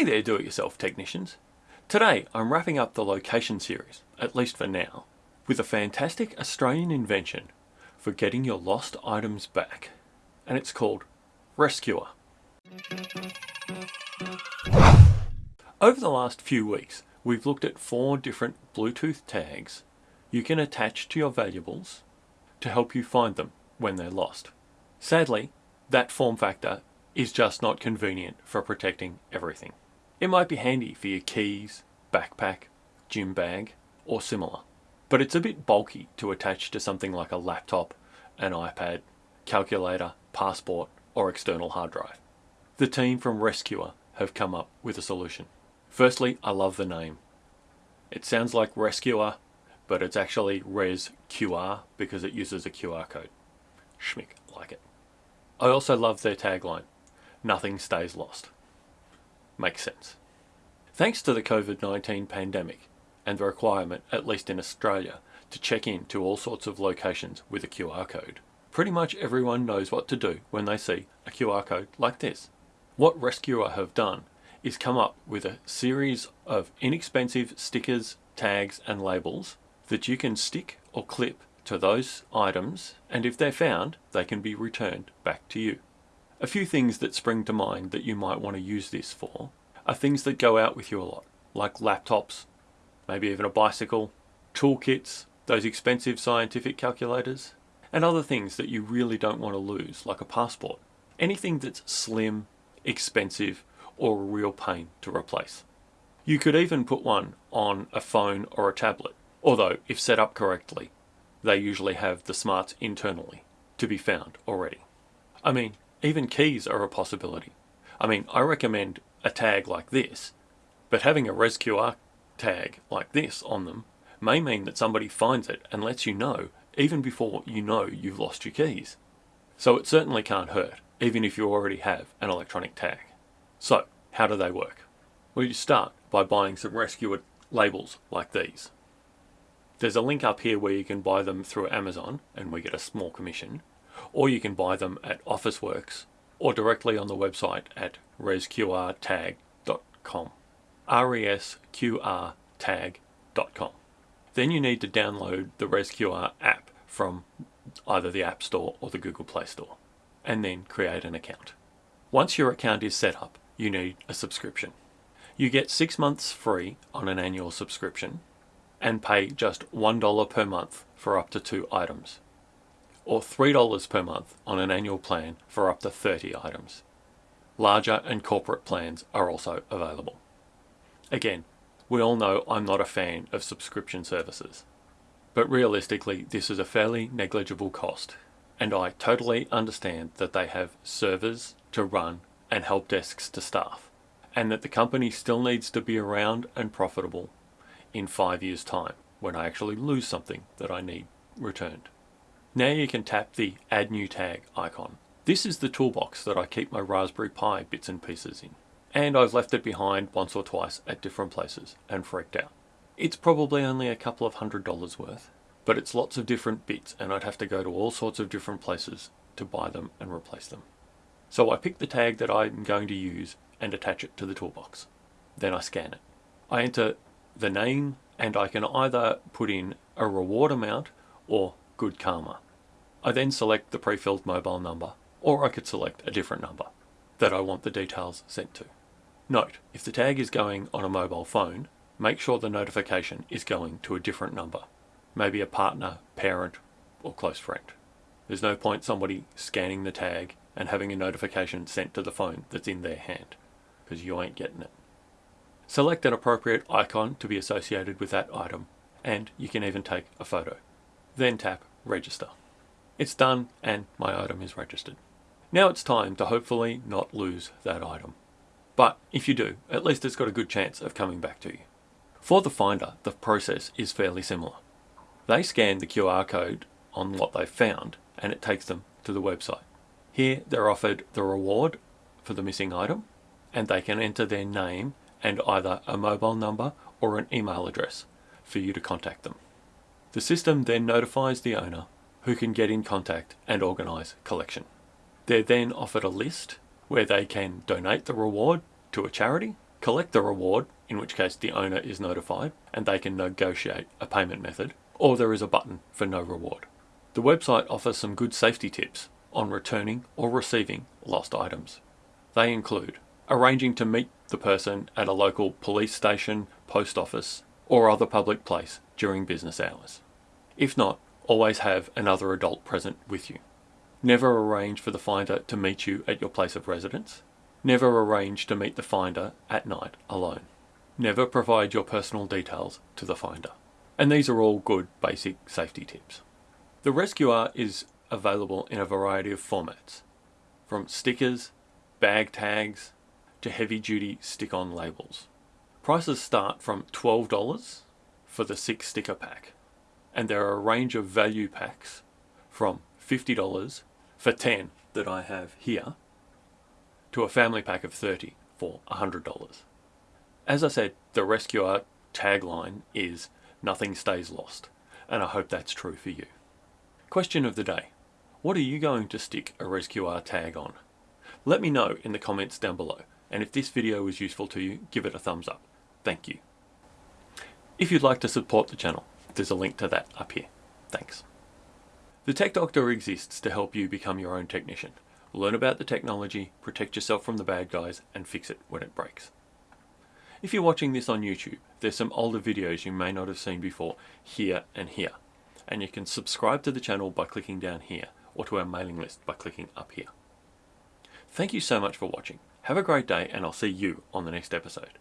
Hey there do-it-yourself technicians. Today I'm wrapping up the location series, at least for now, with a fantastic Australian invention for getting your lost items back. And it's called ResQR. Over the last few weeks, we've looked at four different Bluetooth tags you can attach to your valuables to help you find them when they're lost. Sadly, that form factor is just not convenient for protecting everything. It might be handy for your keys, backpack, gym bag, or similar, but it's a bit bulky to attach to something like a laptop, an iPad, calculator, passport, or external hard drive. The team from ResQR have come up with a solution. Firstly, I love the name. It sounds like Rescuer, but it's actually Res QR because it uses a QR code. Schmick, like it. I also love their tagline, nothing stays lost. Makes sense. Thanks to the COVID-19 pandemic and the requirement, at least in Australia, to check in to all sorts of locations with a QR code, pretty much everyone knows what to do when they see a QR code like this. What ResQR have done is come up with a series of inexpensive stickers, tags and labels that you can stick or clip to those items and if they're found they can be returned back to you. A few things that spring to mind that you might want to use this for are things that go out with you a lot like laptops, maybe even a bicycle, toolkits, those expensive scientific calculators and other things that you really don't want to lose like a passport. Anything that's slim, expensive or a real pain to replace. You could even put one on a phone or a tablet although if set up correctly they usually have the smarts internally to be found already. I mean, even keys are a possibility. I mean, I recommend a tag like this, but having a ResQR tag like this on them may mean that somebody finds it and lets you know even before you know you've lost your keys. So it certainly can't hurt, even if you already have an electronic tag. So, how do they work? Well, you start by buying some ResQR labels like these. There's a link up here where you can buy them through Amazon and we get a small commission, or you can buy them at Officeworks or directly on the website at resqrtag.com. resqrtag.com. Then you need to download the ResQR app from either the App Store or the Google Play Store, and then create an account. Once your account is set up, you need a subscription. You get six months free on an annual subscription, and pay just $1 per month for up to two items, or $3 per month on an annual plan for up to 30 items. Larger and corporate plans are also available. Again, we all know I'm not a fan of subscription services, but realistically this is a fairly negligible cost, and I totally understand that they have servers to run and help desks to staff, and that the company still needs to be around and profitable in five years time when I actually lose something that I need returned. Now you can tap the add new tag icon. This is the toolbox that I keep my Raspberry Pi bits and pieces in. And I've left it behind once or twice at different places and freaked out. It's probably only a couple of hundred dollars worth, but it's lots of different bits and I'd have to go to all sorts of different places to buy them and replace them. So I pick the tag that I'm going to use and attach it to the toolbox. Then I scan it. I enter the name and I can either put in a reward amount or good karma. I then select the pre-filled mobile number or I could select a different number that I want the details sent to. Note, if the tag is going on a mobile phone, make sure the notification is going to a different number, maybe a partner, parent or close friend. There's no point somebody scanning the tag and having a notification sent to the phone that's in their hand because you ain't getting it. Select an appropriate icon to be associated with that item, and you can even take a photo. Then tap Register. It's done and my item is registered. Now it's time to hopefully not lose that item. But if you do, at least it's got a good chance of coming back to you. For the finder, the process is fairly similar. They scan the QR code on what they've found and it takes them to the website. Here they're offered the reward for the missing item and they can enter their name and either a mobile number or an email address for you to contact them. The system then notifies the owner who can get in contact and organise collection. They're then offered a list where they can donate the reward to a charity collect the reward, in which case the owner is notified and they can negotiate a payment method, or there is a button for no reward. The website offers some good safety tips on returning or receiving lost items. They include arranging to meet the person at a local police station, post office, or other public place during business hours. If not, always have another adult present with you. Never arrange for the finder to meet you at your place of residence. Never arrange to meet the finder at night alone. Never provide your personal details to the finder. And these are all good basic safety tips. The ResQR is available in a variety of formats, from stickers, bag tags, to heavy duty stick on labels. Prices start from $12 for the six sticker pack, and there are a range of value packs from $50 for 10 that I have here to a family pack of 30 for $100. As I said, the ResQR tagline is nothing stays lost, and I hope that's true for you. Question of the day. What are you going to stick a ResQR tag on? Let me know in the comments down below, and if this video was useful to you, give it a thumbs up. Thank you. If you'd like to support the channel, there's a link to that up here. Thanks. The Tech Doctor exists to help you become your own technician. Learn about the technology, protect yourself from the bad guys, and fix it when it breaks. If you're watching this on YouTube, there's some older videos you may not have seen before here and here. And you can subscribe to the channel by clicking down here, or to our mailing list by clicking up here. Thank you so much for watching. Have a great day and I'll see you on the next episode.